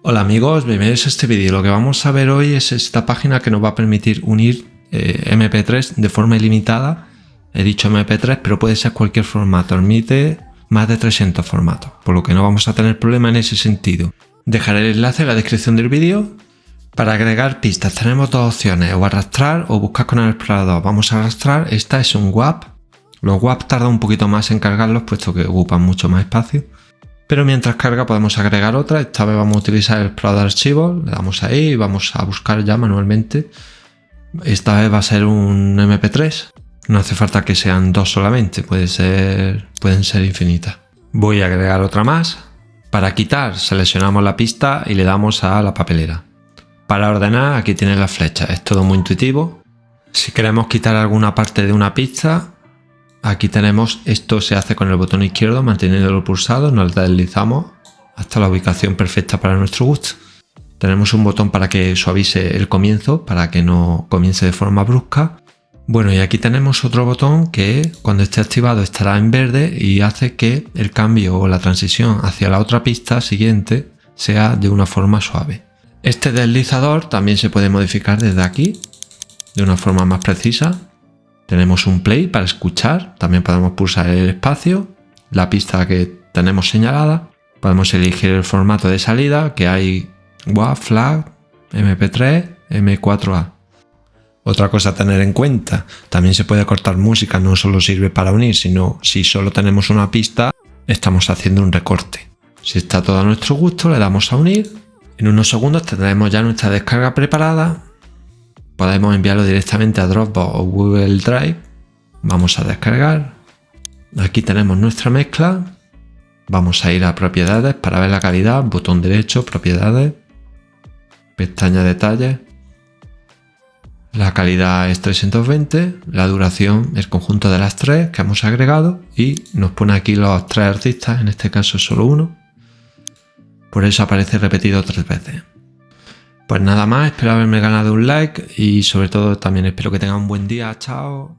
Hola amigos, bienvenidos a este vídeo. Lo que vamos a ver hoy es esta página que nos va a permitir unir eh, MP3 de forma ilimitada. He dicho MP3, pero puede ser cualquier formato. Admite más de 300 formatos, por lo que no vamos a tener problema en ese sentido. Dejaré el enlace en la descripción del vídeo. Para agregar pistas tenemos dos opciones, o arrastrar o buscar con el explorador. Vamos a arrastrar, esta es un WAP. Los WAP tardan un poquito más en cargarlos, puesto que ocupan mucho más espacio. Pero mientras carga podemos agregar otra, esta vez vamos a utilizar el explorador de archivos, le damos ahí y vamos a buscar ya manualmente. Esta vez va a ser un MP3, no hace falta que sean dos solamente, ser, pueden ser infinitas. Voy a agregar otra más. Para quitar seleccionamos la pista y le damos a la papelera. Para ordenar aquí tiene la flecha, es todo muy intuitivo. Si queremos quitar alguna parte de una pista, aquí tenemos, esto se hace con el botón izquierdo manteniéndolo pulsado, nos deslizamos hasta la ubicación perfecta para nuestro gusto. Tenemos un botón para que suavice el comienzo, para que no comience de forma brusca. Bueno, y aquí tenemos otro botón que cuando esté activado estará en verde y hace que el cambio o la transición hacia la otra pista siguiente sea de una forma suave. Este deslizador también se puede modificar desde aquí de una forma más precisa. Tenemos un play para escuchar, también podemos pulsar el espacio, la pista que tenemos señalada. Podemos elegir el formato de salida que hay WAV, FLAG, MP3, M4A. Otra cosa a tener en cuenta, también se puede cortar música, no solo sirve para unir, sino si solo tenemos una pista, estamos haciendo un recorte. Si está todo a nuestro gusto, le damos a unir en unos segundos tendremos ya nuestra descarga preparada. Podemos enviarlo directamente a Dropbox o Google Drive. Vamos a descargar. Aquí tenemos nuestra mezcla. Vamos a ir a propiedades para ver la calidad. Botón derecho, propiedades. Pestaña detalles. La calidad es 320, la duración el conjunto de las tres que hemos agregado y nos pone aquí los tres artistas, en este caso solo uno. Por eso aparece repetido tres veces. Pues nada más, espero haberme ganado un like y sobre todo también espero que tengan un buen día. Chao.